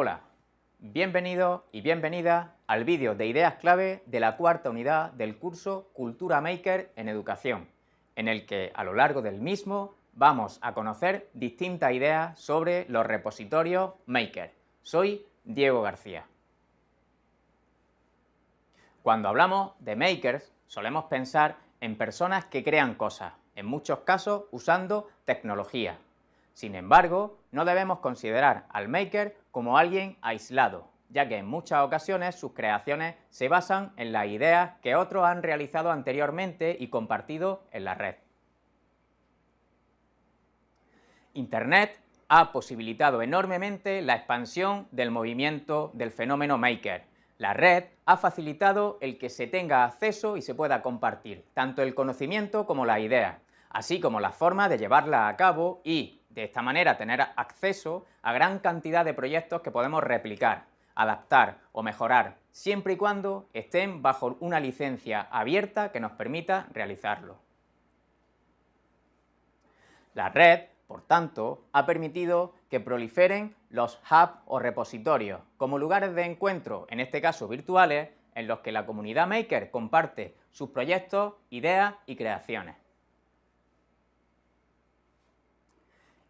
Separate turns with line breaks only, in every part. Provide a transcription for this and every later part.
Hola, bienvenido y bienvenida al vídeo de ideas clave de la cuarta unidad del curso Cultura Maker en Educación, en el que a lo largo del mismo vamos a conocer distintas ideas sobre los repositorios Maker. Soy Diego García. Cuando hablamos de makers, solemos pensar en personas que crean cosas, en muchos casos usando tecnología. Sin embargo, no debemos considerar al maker como alguien aislado, ya que en muchas ocasiones sus creaciones se basan en las ideas que otros han realizado anteriormente y compartido en la red. Internet ha posibilitado enormemente la expansión del movimiento del fenómeno maker. La red ha facilitado el que se tenga acceso y se pueda compartir tanto el conocimiento como la idea, así como la forma de llevarla a cabo y, de esta manera, tener acceso a gran cantidad de proyectos que podemos replicar, adaptar o mejorar, siempre y cuando estén bajo una licencia abierta que nos permita realizarlo. La red por tanto, ha permitido que proliferen los hubs o repositorios, como lugares de encuentro, en este caso virtuales, en los que la comunidad maker comparte sus proyectos, ideas y creaciones.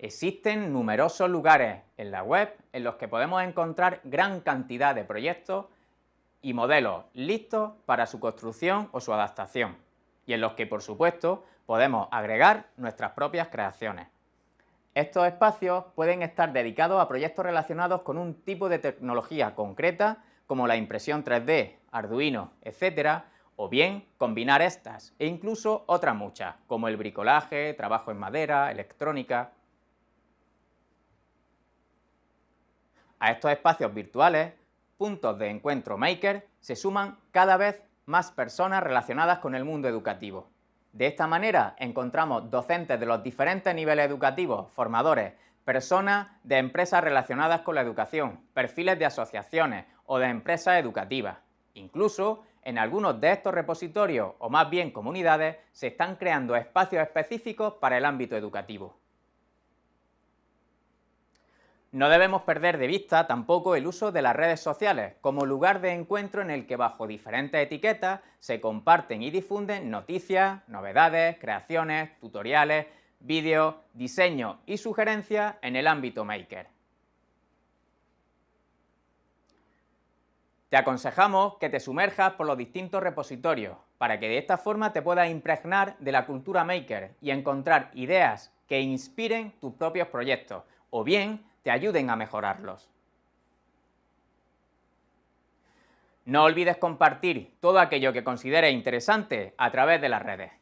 Existen numerosos lugares en la web en los que podemos encontrar gran cantidad de proyectos y modelos listos para su construcción o su adaptación, y en los que, por supuesto, podemos agregar nuestras propias creaciones. Estos espacios pueden estar dedicados a proyectos relacionados con un tipo de tecnología concreta, como la impresión 3D, Arduino, etc., o bien combinar estas e incluso otras muchas, como el bricolaje, trabajo en madera, electrónica... A estos espacios virtuales, puntos de encuentro maker, se suman cada vez más personas relacionadas con el mundo educativo. De esta manera encontramos docentes de los diferentes niveles educativos, formadores, personas de empresas relacionadas con la educación, perfiles de asociaciones o de empresas educativas. Incluso en algunos de estos repositorios, o más bien comunidades, se están creando espacios específicos para el ámbito educativo. No debemos perder de vista tampoco el uso de las redes sociales como lugar de encuentro en el que bajo diferentes etiquetas se comparten y difunden noticias, novedades, creaciones, tutoriales, vídeos, diseños y sugerencias en el ámbito maker. Te aconsejamos que te sumerjas por los distintos repositorios para que de esta forma te puedas impregnar de la cultura maker y encontrar ideas que inspiren tus propios proyectos o bien te ayuden a mejorarlos. No olvides compartir todo aquello que consideres interesante a través de las redes.